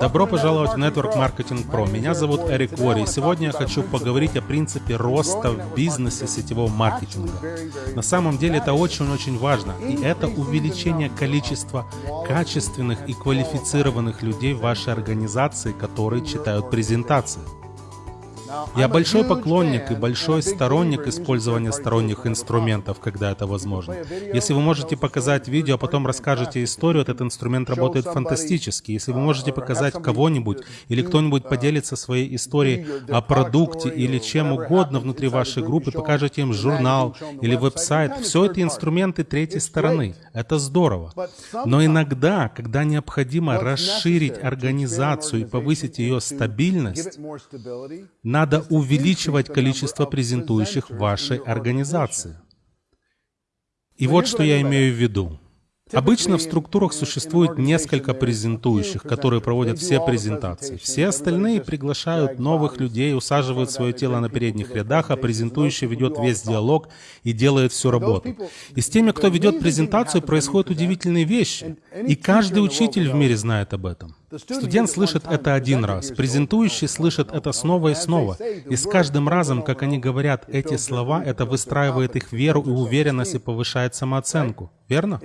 Добро пожаловать в Network Marketing Pro. Меня зовут Эрик Вори, и сегодня я хочу поговорить о принципе роста в бизнесе сетевого маркетинга. На самом деле это очень-очень важно, и это увеличение количества качественных и квалифицированных людей в вашей организации, которые читают презентации. Я большой поклонник и большой сторонник использования сторонних инструментов, когда это возможно. Если вы можете показать видео, а потом расскажете историю, этот инструмент работает фантастически. Если вы можете показать кого-нибудь или кто-нибудь поделится своей историей о продукте или чем угодно внутри вашей группы, покажете им журнал или веб-сайт, все это инструменты третьей стороны. Это здорово. Но иногда, когда необходимо расширить организацию и повысить ее стабильность, надо увеличивать количество презентующих вашей организации. И вот что я имею в виду. Обычно в структурах существует несколько презентующих, которые проводят все презентации. Все остальные приглашают новых людей, усаживают свое тело на передних рядах, а презентующий ведет весь диалог и делает всю работу. И с теми, кто ведет презентацию, происходят удивительные вещи. И каждый учитель в мире знает об этом. Студент слышит это один раз, презентующий слышит это снова и снова. И с каждым разом, как они говорят эти слова, это выстраивает их веру и уверенность и повышает самооценку. Верно?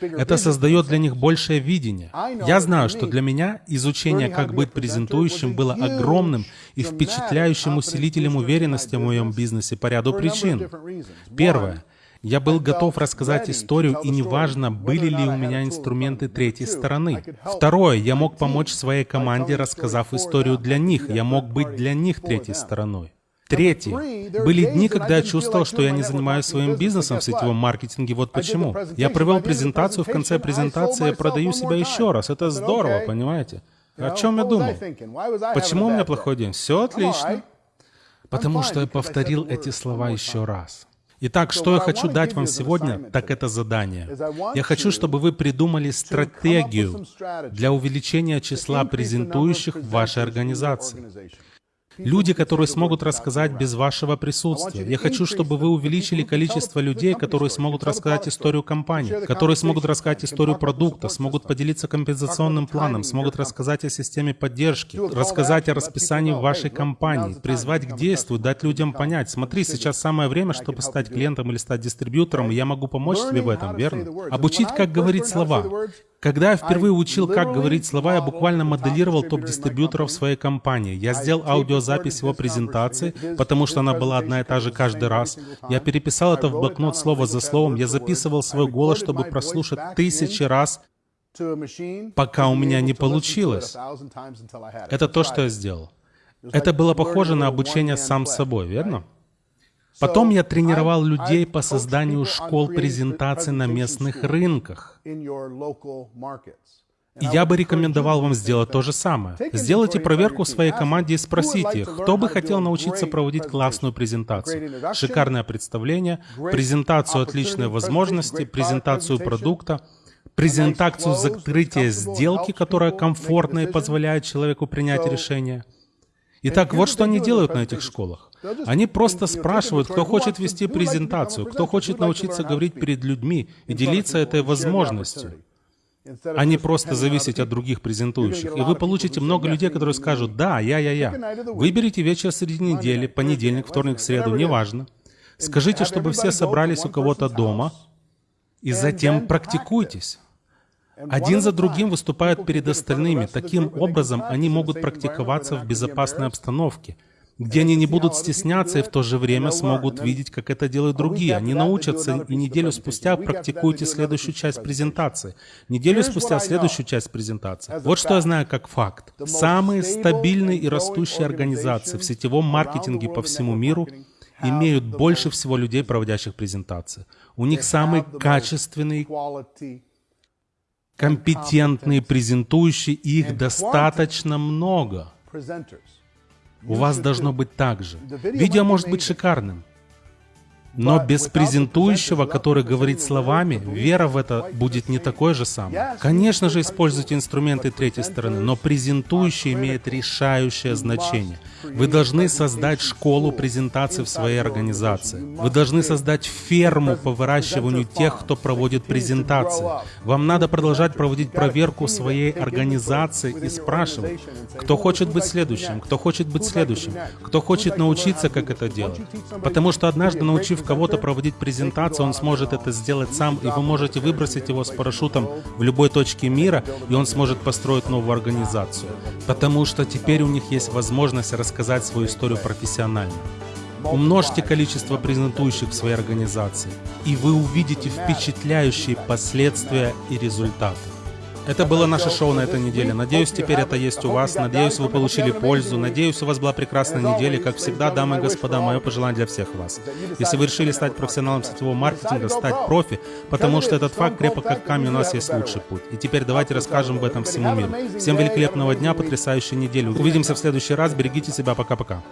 Это создает для них большее видение. Я знаю, что для меня изучение, как быть презентующим, было огромным и впечатляющим усилителем уверенности в моем бизнесе по ряду причин. Первое. Я был готов рассказать историю, и неважно, были ли у меня инструменты третьей стороны. Второе, я мог помочь своей команде, рассказав историю для них. Я мог быть для них третьей стороной. Третье. Были дни, когда я чувствовал, что я не занимаюсь своим бизнесом в сетевом маркетинге. Вот почему. Я провел презентацию, в конце презентации я продаю себя еще раз. Это здорово, понимаете? О чем я думал? Почему у меня плохой день? Все отлично. Потому что я повторил эти слова еще раз. Итак, что я хочу дать вам сегодня, так это задание. Я хочу, чтобы вы придумали стратегию для увеличения числа презентующих в вашей организации. Люди, которые смогут рассказать без вашего присутствия. Я хочу, чтобы вы увеличили количество людей, которые смогут рассказать историю компании, которые смогут рассказать историю продукта, смогут поделиться компенсационным планом, смогут рассказать о системе поддержки, рассказать о расписании вашей компании, призвать к действию, дать людям понять, смотри, сейчас самое время, чтобы стать клиентом или стать дистрибьютором, я могу помочь тебе в этом, верно? Обучить, как говорить слова. Когда я впервые учил, как говорить слова, я буквально моделировал топ-дистрибьюторов своей компании. Я сделал аудиозапись его презентации, потому что она была одна и та же каждый раз. Я переписал это в блокнот слово за словом. Я записывал свой голос, чтобы прослушать тысячи раз, пока у меня не получилось. Это то, что я сделал. Это было похоже на обучение сам собой, верно? Потом я тренировал людей по созданию школ презентаций на местных рынках. И я бы рекомендовал вам сделать то же самое. Сделайте проверку в своей команде и спросите, кто бы хотел научиться проводить классную презентацию. Шикарное представление, презентацию отличной возможности, презентацию продукта, презентацию закрытия сделки, которая комфортна и позволяет человеку принять решение. Итак, вот что они делают на этих школах. Они просто спрашивают, кто хочет вести презентацию, кто хочет научиться говорить перед людьми и делиться этой возможностью а не просто зависеть от других презентующих. И вы получите много людей, которые скажут, да, я, я, я. Выберите вечер среди недели, понедельник, вторник, среду, неважно. Скажите, чтобы все собрались у кого-то дома, и затем практикуйтесь. Один за другим выступают перед остальными. Таким образом, они могут практиковаться в безопасной обстановке — где они не будут стесняться и в то же время смогут видеть, как это делают другие. Они научатся, и неделю спустя практикуйте следующую часть презентации. Неделю спустя следующую часть презентации. Вот что я знаю как факт. Самые стабильные и растущие организации в сетевом маркетинге по всему миру имеют больше всего людей, проводящих презентации. У них самые качественные, компетентные презентующие, и их достаточно много. У вас должно быть так же. Видео может быть шикарным. Но без презентующего, который говорит словами, вера в это будет не такой же самой. Конечно же, используйте инструменты третьей стороны, но презентующий имеет решающее значение. Вы должны создать школу презентации в своей организации. Вы должны создать ферму по выращиванию тех, кто проводит презентации. Вам надо продолжать проводить проверку своей организации и спрашивать, кто хочет быть следующим, кто хочет быть следующим, кто хочет научиться, как это делать. Потому что однажды, научив кого-то проводить презентацию, он сможет это сделать сам, и вы можете выбросить его с парашютом в любой точке мира, и он сможет построить новую организацию. Потому что теперь у них есть возможность рассказать свою историю профессионально. Умножьте количество презентующих в своей организации, и вы увидите впечатляющие последствия и результаты. Это было наше шоу на этой неделе. Надеюсь, теперь это есть у вас. Надеюсь, вы получили пользу. Надеюсь, у вас была прекрасная неделя. Как всегда, дамы и господа, мое пожелание для всех вас. Если вы решили стать профессионалом сетевого маркетинга, стать профи, потому что этот факт крепок как камень, у нас есть лучший путь. И теперь давайте расскажем об этом всему миру. Всем великолепного дня, потрясающей недели. Увидимся в следующий раз. Берегите себя. Пока-пока.